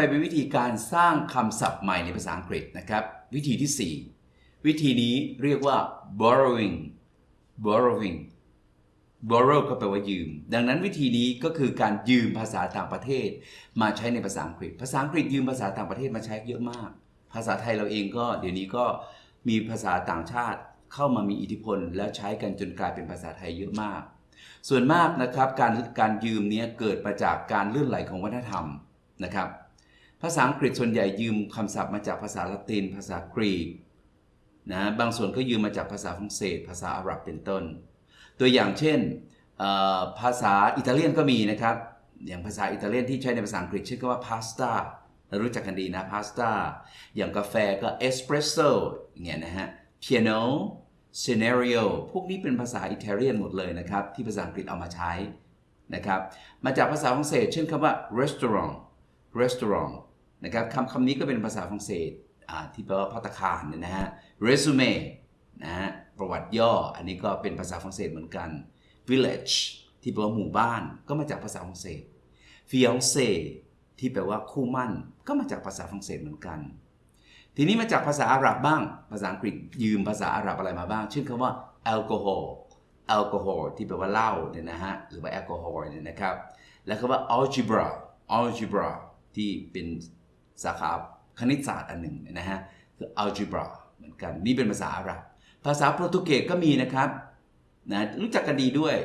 ไปเป็นวิธีการสร้างคำศัพท์ใหม่ในภาษาอังกฤษนะครับ วิธีที่ 4 วิธีนี้เรียกว่า borrowing borrowing borrow ก็แปลว่ายืม ดังนั้นวิธีนี้ก็คือการยืมภาษาต่างประเทศ มาใช้ในภาษาอังกฤษ ภาษาอังกฤษยืมภาษาต่างประเทศมาใช้เยอะมาก ภาษาไทยเราเองก็เดี๋ยวนี้ก็มีภาษาต่างชาติเข้ามามีอิทธิพล แล้วใช้กันจนกลายเป็นภาษาไทยเยอะมาก ส่วนมากนะครับการการยืมเนี้ยเกิดมาจากการเลื่อนไหลของวัฒนธรรมนะครับ ภาษาอังกฤษส่วนใหญ่ยืมคำศัพท์มาจากภาษาละติน ภาษากรีกนะบางส่วนก็ยืมมาจากภาษาฝรั่งเศส ภาษาอาหรับเป็นต้น ตัวอย่างเช่นภาษาอิตาเลียนก็มีนะครับ อย่างภาษาอิตาเลียนที่ใช้ในภาษาอังกฤษชื่อว่าพาสต้าเรารู้จักกันดีนะพาสต้าอย่างกาแฟก็เอสเปรสโซอย่างเงี้ยนะฮะ piano scenario พวกนี้เป็นภาษาอิตาเลียนหมดเลยนะครับ ที่ภาษาอังกฤษเอามาใช้นะครับ มาจากภาษาฝรั่งเศสเช่นคำว่า restaurant restaurant นะครับคำคำนี้ก็เป็นภาษาฝรั่งเศสที่แปลว่าพัตตาคารเนี่ยนะฮะ resume นะฮะประวัติย่อ อันนี้ก็เป็นภาษาฝรั่งเศสเหมือนกัน village ที่แปลว่าหมู่บ้านก็มาจากภาษาฝรั่งเศส fiancé ที่แปลว่าคู่มั่น ก็มาจากภาษาฝรั่งเศสเหมือนกัน ทีนี้มาจากภาษาอาหรับบ้าง ภาษาอังกฤษยืมภาษาอาหรับอะไรมาบ้าง เช่นคำว่าแอลกอฮอล์แอลกอฮอล์ที่แปลว่าเหล้าเนี่ยนะฮะหรือว่าแอลกอฮอล์เนี่ยนะครับ แล้วคำว่า algebra algebra ที่เป็น สาขาคณิตศาสตร์อันหนึ่งนะฮะคือ algebra เหมือนกันนี่เป็นภาษาอาหรับภาษาโปรตุเกสก็มีนะครับนะรู้จักกันดีด้วย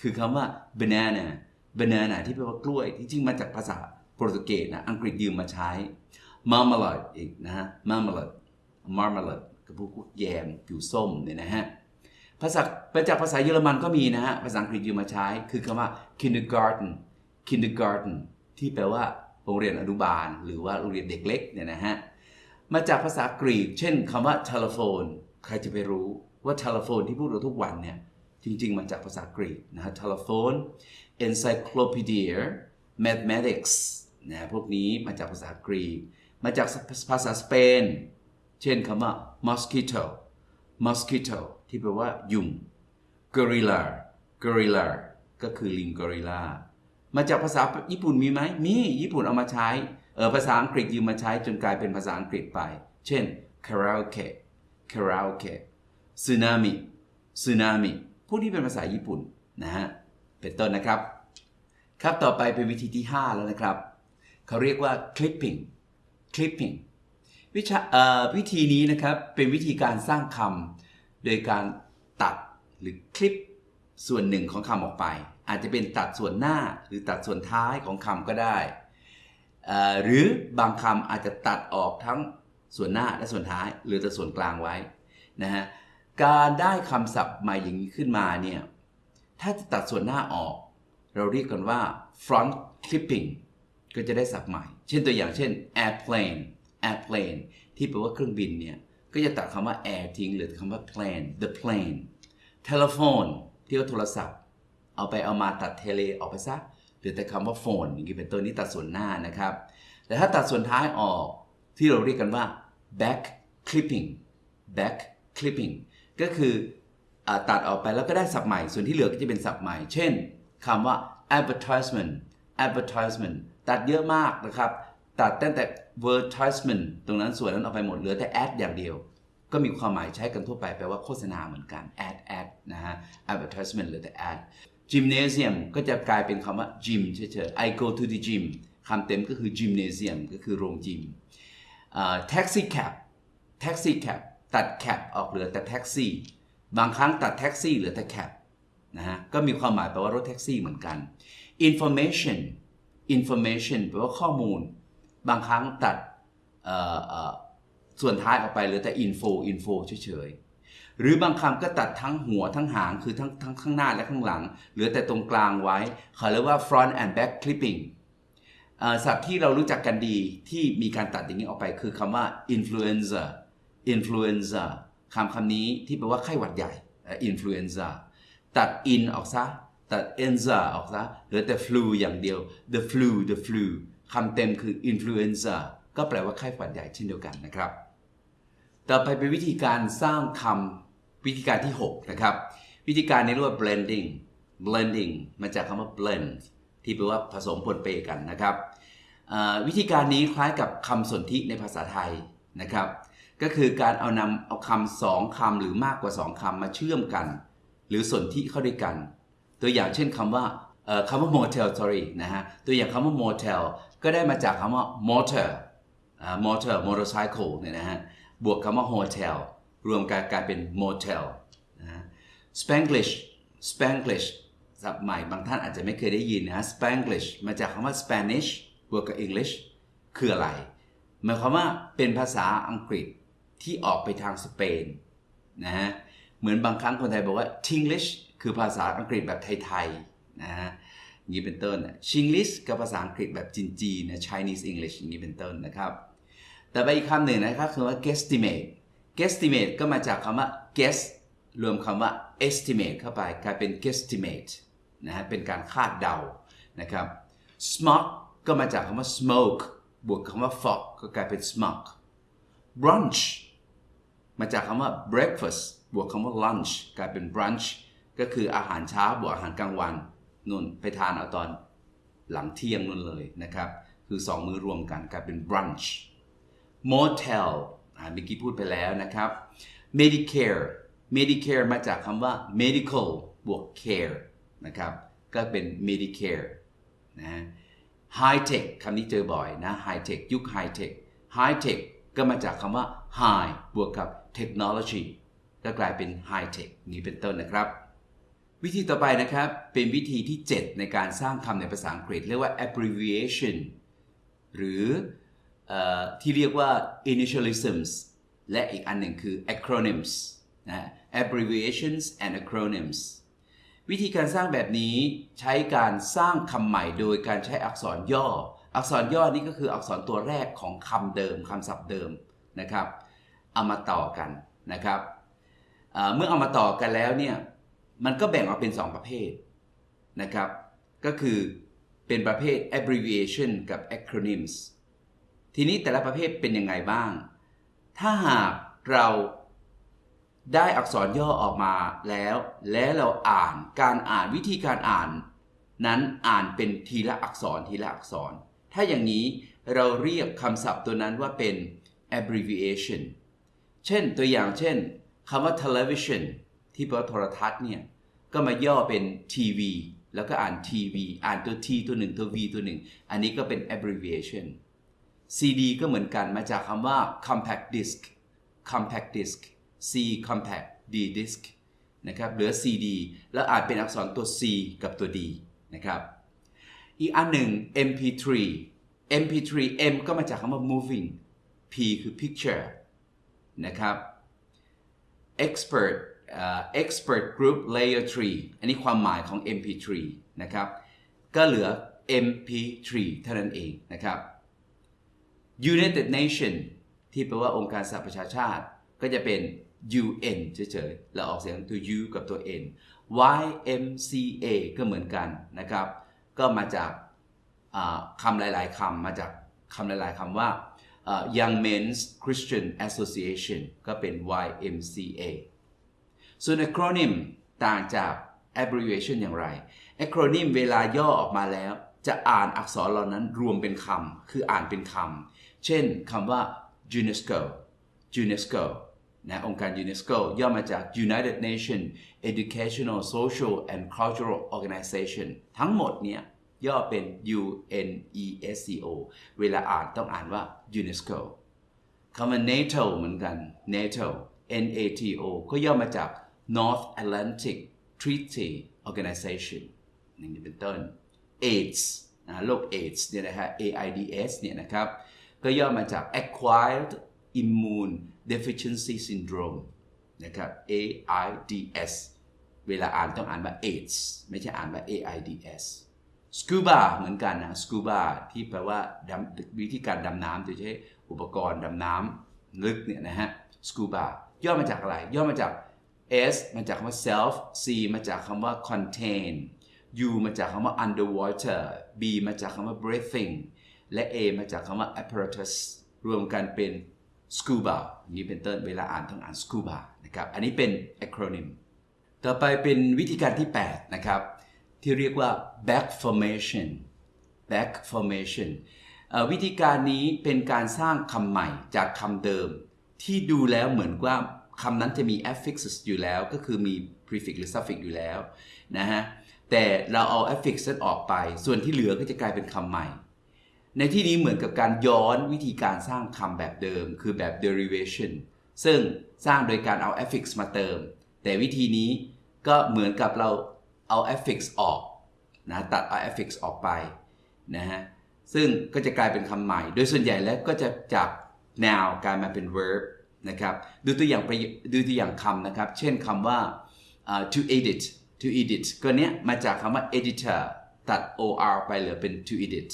คือคำว่า banana banana ที่แปลว่ากล้วยที่จริงมาจากภาษาโปรตุเกสนะอังกฤษยืมมาใช้ marmalade อีกนะฮะ marmalade marmalade ก็พวกแยมผิวส้มเนี่ยนะฮะภาษามาจากภาษาเยอรมันก็มีนะฮะภาษาอังกฤษยืมมาใช้ คือคำว่า kindergarten kindergarten ที่แปลว่า รงเรียนอนุบาล หรือว่าโรงเรียนเด็กเล็กเนี่ยนะฮะมาจากภาษากรีก เช่นคำว่า telephone ใครจะไปรู้ว่า telephone ที่พูดเราทุกวันเนี่ยจริง ๆ มาจากภาษากรีกนะฮะ telephone encyclopedia mathematics นะพวกนี้มาจากภาษากรีก มาจากภาษาสเปน เช่นคำว่า mosquito mosquito ที่แปลว่ายุง gorilla gorilla ก็คือลิง gorilla มาจากภาษาญี่ปุ่นมีไหมมีญี่ปุ่นเอามาใช้เออภาษาอังกฤษยืมมาใช้จนกลายเป็นภาษาอังกฤษไป เช่น karaoke karaoke tsunami tsunami พวกนี้เป็นภาษาญี่ปุ่นนะฮะเป็นต้นนะครับ ครับต่อไปเป็นวิธีที่ 5 แล้วนะครับ เขาเรียกว่า clipping clipping วิชาเอ่อวิธีนี้นะครับเป็นวิธีการสร้างคำโดยการตัดหรือคลิป ส่วนหนึ่งของคำออกไป อาจจะเป็นตัดส่วนหน้าหรือตัดส่วนท้ายของคำก็ได้ หรือบางคำอาจจะตัดออกทั้งส่วนหน้าและส่วนท้ายหรือแต่ส่วนกลางไว้นะฮะการได้คำศัพท์ใหม่อย่างนี้ขึ้นมาเนี่ยถ้าจะตัดส่วนหน้าออก เราเรียกกันว่า front clipping ก็จะได้ศัพท์ใหม่ เช่นตัวอย่างเช่น airplane airplane ที่แปลว่าเครื่องบินเนี่ยก็จะตัดคำว่า air ทิ้งเหลือคำว่า plane the plane telephone ที่ว่าโทรศัพท์ เอาไปเอามาตัดเทเลออกไปซะหลือแต่คำว่า phone อย่างนี้เป็นต้นนี้ตัดส่วนหน้านะครับ แต่ถ้าตัดส่วนท้ายออกที่เราเรียกกันว่า back clipping back clipping ก็คืออตัดออกไปแล้วก็ได้ศัพท์ใหม่ ส่วนที่เหลือก็จะเป็นศัพท์ใหม่ เช่นคำว่า advertisement advertisement ตัดเยอะมากนะครับ ตัดตั้งแต่ advertisement ตรงนั้นส่วนนั้นออกไปหมดเหลือแต่ ad อย่างเดียว ก็มีความหมายใช้กันทั่วไปแปลว่าโฆษณาเหมือนกัน ad ad นะฮะ advertisement เหลือแต่ ad gymnasium ก็จะกลายเป็นคำว่า gym เฉยๆ I go to the gym คำเต็มก็คือ gymnasium ก็คือโรงยิม taxi cab taxi cab ตัด cab ออกเหลือแต่แท็กซี่บางครั้งตัดแท็กซี่เหลือแต่ cab นะฮะ ก็มีความหมายแปลว่ารถแท็กซี่เหมือนกัน information information แปลว่าข้อมูล บางครั้งตัด ส่วนท้ายออกไปเหลือแต่ info info เฉยๆหรือบางคำก็ตัดทั้งหัวทั้งหางคือทั้งทั้งข้างหน้าและข้างหลัง เหลือแต่ตรงกลางไว้เขาเรียกว่า front and back clipping เอ่อศัพท์ที่เรารู้จักกันดีที่มีการตัดอย่างนี้ออกไปคือคำว่า influenza influenza คำคำนี้ที่แปลว่าไข้หวัดใหญ่ influenza ตัด in ออกซะ ตัด enza ออกซะเหลือแต่ flu อย่างเดียว the flu the flu คำเต็มคือ influenza ก็แปลว่าไข้หวัดใหญ่เช่นเดียวกันนะครับ ต่อไปเป็นวิธีการสร้างคำวิธีการที่ 6 นะครับ วิธีการนี้เรียกว่า blending blending มาจากคำว่า blend ที่แปลว่าผสมปนเปกันนะครับวิธีการนี้คล้ายกับคำสนธิในภาษาไทยนะครับ ก็คือการเอานำเอาคำสองคำหรือมากกว่าสองคำมาเชื่อมกัน หรือสนธิเข้าด้วยกัน ตัวอย่างเช่นคำว่าคำว่า motel sorry นะฮะตัวอย่างคำว่า motel ก็ได้มาจากคำว่า motor motor motorcycle เนี่ยนะฮะ บวกคำว่า hotel รวมกันกลายเป็น motel นะ Spanglish Spanglish ศัพท์ใหม่บางท่านอาจจะไม่เคยได้ยินนะ Spanglish มาจากคำว่า Spanish บวกกับ English คืออะไร หมายความว่าเป็นภาษาอังกฤษที่ออกไปทางสเปนนะฮะ เหมือนบางครั้งคนไทยบอกว่า Tinglish คือภาษาอังกฤษแบบไทยๆนะฮะอย่างนี้เป็นต้น Chinglish กับภาษาอังกฤษแบบจีนๆนะ Chinese English อย่างนี้เป็นต้นนะครับ แต่ไปอีกคำหนึ่งนะครับคือว่า guesstimate guesstimate ก็มาจากคำว่า guess รวมคำว่า estimate เข้าไปกลายเป็น guesstimate นะฮะเป็นการคาดเดานะครับ smog ก็มาจากคำว่า smoke บวกคำว่า fog ก็กลายเป็น smog brunch มาจากคำว่า breakfast บวกคำว่า lunch กลายเป็น brunch ก็คืออาหารเช้าบวกอาหารกลางวันนุ่นไปทานเอาตอนหลังเที่ยงนุ่นเลยนะครับ คือสองมื้อรวมกันกลายเป็น brunch motel อ่าเมื่อกี้พูดไปแล้วนะครับ medicare medicare มาจากคำว่า medical บวก care นะครับ ก็เป็น medicare นะ high tech คำนี้เจอบ่อยนะ high tech ยุค high tech high tech ก็มาจากคำว่า high บวกกับ technology ก็กลายเป็น high tech นี้เป็นต้นนะครับ วิธีต่อไปนะครับ เป็นวิธีที่ 7 ในการสร้างคำในภาษาอังกฤษ เรียกว่า abbreviation หรือ ที่เรียกว่า initialisms และอีกอันหนึ่งคือ acronyms นะ abbreviations and acronyms วิธีการสร้างแบบนี้ใช้การสร้างคำใหม่โดยการใช้อักษรย่อ อักษรย่อนี้ก็คืออักษรตัวแรกของคำเดิมคำศัพท์เดิมนะครับ เอามาต่อกันนะครับเอ่อเมื่อเอามาต่อกันแล้วเนี่ยมันก็แบ่งออกเป็น 2 ประเภทนะครับ ก็คือเป็นประเภท abbreviation กับ acronyms ทีนี้แต่ละประเภทเป็นยังไงบ้าง ถ้าหากเราได้อักษรย่อออกมาแล้ว และเราอ่านการอ่านวิธีการอ่าน นั้นอ่านเป็นทีละอักษรทีละอักษร ถ้าอย่างนี้เราเรียกคำศัพท์ตัวนั้นว่าเป็น abbreviation เช่นตัวอย่างเช่นคำว่า television ที่แปลว่าโทรทัศน์เนี่ย ก็มาย่อเป็นทีวีแล้วก็อ่านทีวีอ่านตัว T ตัวหนึ่งตัว V ตัวหนึ่ง อันนี้ก็เป็น abbreviation CD ก็เหมือนกันมาจากคำว่า compact disc compact disc C compact D disc นะครับเหลือ CD แล้วอานเป็นอักษรตัว C กับตัว D นะครับอีกอันหนึ่ง MP3 MP3 M ก็มาจากคำว่า moving P คือ picture นะครับ expert uh, expert group layer 3 อันนี้ความหมายของ MP3 นะครับ ก็เหลือ MP3 เท่านั้นเองนะครับ United Nation ที่แปลว่าองค์การสหประชาชาติ ก็จะเป็น UN เฉยๆเราออกเสียงตัว U กับตัว N YMCA ก็เหมือนกันนะครับ ก็มาจากคำหลาย ๆคำมาจากคำหลาย ๆคำว่าอ่า Young Men's Christian Association ก็เป็น YMCA ส่วน acronym ต่างจาก abbreviation อย่างไร acronym เวลาย่อออกมาแล้ว จะอ่านอักษรเหล่านั้นรวมเป็นคำคืออ่านเป็นคำเช่นคำว่า UNESCO UNESCO นะองค์การ UNESCO ย่อมาจาก United Nations Educational Social and Cultural Organization ทั้งหมดเนี่ยย่อเป็น UNESCO เวลาอ่านต้องอ่านว่า UNESCO คำว่า NATO เหมือนกัน NATO NATO ก็ย่อมาจาก North Atlantic Treaty Organization อย่างนี้เป็นต้น AIDS นะโรค AIDS เนี่ยนะฮะ AIDS เนี่ยนะครับก็ย่อมาจาก Acquired Immune Deficiency Syndrome นะครับ AIDS เวลาอ่านต้องอ่านว่า AIDS ไม่ใช่อ่านว่า AIDS scuba เหมือนกันนะ scuba ที่แปลว่าวิธีการดำน้ำโดยใช้อุปกรณ์ดำน้ำลึกเนี่ยนะฮะ scuba ย่อมาจากอะไร ย่อมาจาก S มาจากคำว่า self C มาจากคำว่า contain U มาจากคำว่า underwater B มาจากคำว่า breathing และ A มาจากคำว่า apparatus รวมกันเป็น scuba นี้เป็นต้นเวลาอ่านต้องอ่าน scuba นะครับ อันนี้เป็น acronym ต่อไปเป็นวิธีการที่ 8 นะครับ ที่เรียกว่า back formation back formation วิธีการนี้เป็นการสร้างคำใหม่จากคำเดิม ที่ดูแล้วเหมือนว่า คำนั้นจะมี affixes อยู่แล้วก็คือมี prefix หรือ suffix อยู่แล้วนะฮะแต่เราเอา affix นั้นออกไป ส่วนที่เหลือก็จะกลายเป็นคำใหม่ ในที่นี้เหมือนกับการย้อนวิธีการสร้างคำแบบเดิม คือแบบ derivation ซึ่งสร้างโดยการเอา affix มาเติม แต่วิธีนี้ก็เหมือนกับเราเอา affix ออกนะตัดเอา affix ออกไปนะฮะซึ่งก็จะกลายเป็นคำใหม่ โดยส่วนใหญ่แล้วก็จะจาก noun กลายมาเป็น verb นะครับดูตัวอย่างไปดูตัวอย่างคำนะครับ เช่นคำว่า uh, to edit to edit ก็เนี้ยมาจากคำว่า editor ตัด or ไปเหลือเป็น to edit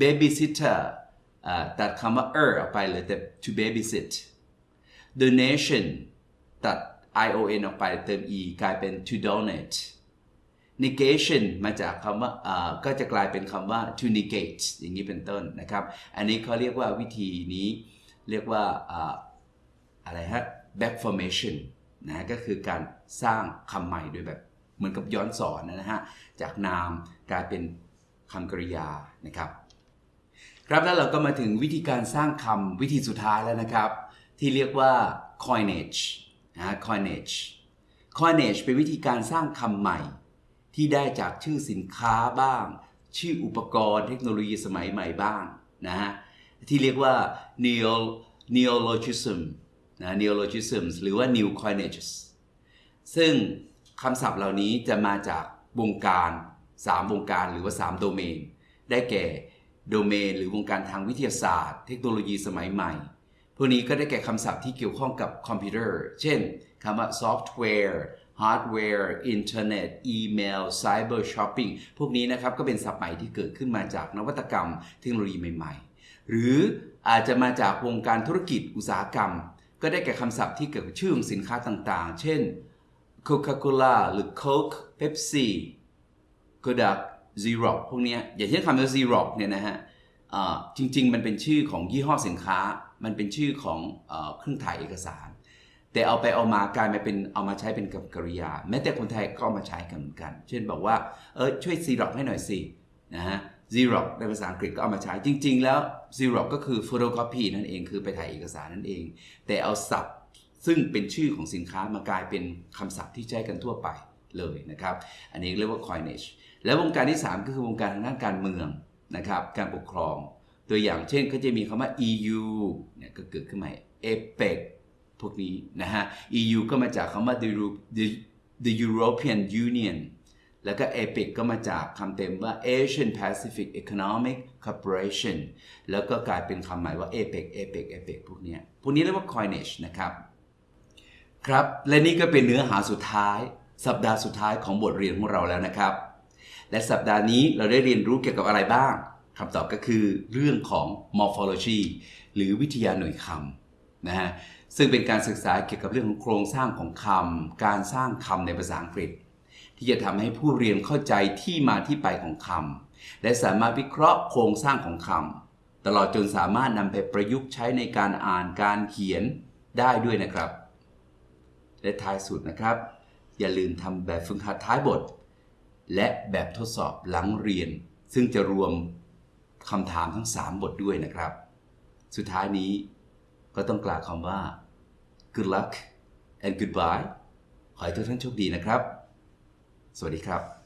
babysitter ตัดคำว่า er ออกไปเหลือแต่ to babysit donation ตัด ion ออกไปเติม e กลายเป็น to donate negation มาจากคำว่าอ่าก็จะกลายเป็นคำว่า to negate อย่างนี้เป็นต้นนะครับ อันนี้เขาเรียกว่าวิธีนี้เรียกว่า อะไรฮะ back formation นะก็คือการสร้างคำใหม่โดยแบบเหมือนกับย้อนสอนนะฮะ จากนามกลายเป็นคำกริยานะครับ ครับแล้วเราก็มาถึงวิธีการสร้างคำวิธีสุดท้ายแล้วนะครับ ที่เรียกว่า coinage นะ coinage coinage เป็นวิธีการสร้างคำใหม่ ที่ได้จากชื่อสินค้าบ้าง ชื่ออุปกรณ์เทคโนโลยีสมัยใหม่บ้างนะฮะที่เรียกว่า neo neologism นะ neologisms หรือว่า new coinages ซึ่งคำศัพท์เหล่านี้จะมาจากวงการ 3 วงการหรือว่า 3 โดเมน ได้แก่โดเมน หรือวงการทางวิทยาศาสตร์ เทคโนโลยีสมัยใหม่ พวกนี้ก็ได้แก่คำศัพท์ที่เกี่ยวข้องกับคอมพิวเตอร์ เช่นคำว่าซอฟต์แวร์ฮาร์ดแวร์อินเทอร์เน็ตอีเมล cyber shopping พวกนี้นะครับก็เป็นศัพท์ใหม่ที่เกิดขึ้นมาจากนวัตกรรมเทคโนโลยีใหม่ ๆ หรืออาจจะมาจากวงการธุรกิจอุตสาหกรรม ก็ได้แก่คำศัพท์ที่เกี่ยวกับชื่อของสินค้าต่างๆ เช่น Coca-Cola หรือ Coke Pepsi Kodak Xerox พวกนี้อย่างเช่นคำว่า Xerox เนี่ยนะฮะจริง ๆ มันเป็นชื่อของยี่ห้อสินค้า มันเป็นชื่อของเอเครื่องถ่ายเอกสาร แต่เอาไปเอามากลายมาเป็นเอามาใช้เป็นกริยา แม้แต่คนไทยก็เอามาใช้กันเหมือนกัน เช่นบอกว่าเออช่วย Xerox ให้หน่อยสินะฮะ Xerox ในภาษาอังกฤษก็เอามาใช้จริง ๆ แล้ว Xerox ก็คือ photocopy นั่นเองคือไปถ่ายเอกสารนั่นเอง แต่เอาศัพท์ซึ่งเป็นชื่อของสินค้ามากลายเป็นคำศัพท์ที่ใช้กันทั่วไปเลยนะครับ อันนี้เรียกว่า coinage แล้ววงการที่ 3 ก็คือวงการทางด้านการเมืองนะครับ การปกครอง ตัวอย่างเช่นก็จะมีคำว่า EU เนี่ยก็เกิดขึ้นใหมา APEC พวกนี้นะฮะ EU ก็มาจากคำว่า the, the, the European Union แล้วก็ APEC ก็มาจากคำเต็มว่า Asian Pacific Economic Cooperation แล้วก็กลายเป็นคำหม่ว่า APEC APEC APEC พวกนี้พวกนี้เรียกว่า coinage นะครับ ครับ และนี่ก็เป็นเนื้อหาสุดท้าย สัปดาห์สุดท้ายของบทเรียนของเราแล้วนะครับ และสัปดาห์นี้เราได้เรียนรู้เกี่ยวกับอะไรบ้างคำตอบก็คือเรื่องของ morphology หรือวิทยาหน่วยคำนะฮะซึ่งเป็นการศึกษาเกี่ยวกับเรื่องของโครงสร้างของคำการสร้างคำในภาษาอังกฤษ ที่จะทำให้ผู้เรียนเข้าใจที่มาที่ไปของคำและสามารถวิเคราะห์โครงสร้างของคำตลอดจนสามารถนำไปประยุกต์ใช้ในการอ่านการเขียนได้ด้วยนะครับ และท้ายสุดนะครับ อย่าลืมทำแบบฝึกหัดท้ายบท และแบบทดสอบหลังเรียน ซึ่งจะรวมคำถามทั้ง 3 บทด้วยนะครับ สุดท้ายนี้ก็ต้องกล่าวคำว่า good luck and goodbye ขอให้ทุกท่านโชคดีนะครับ สวัสดีครับ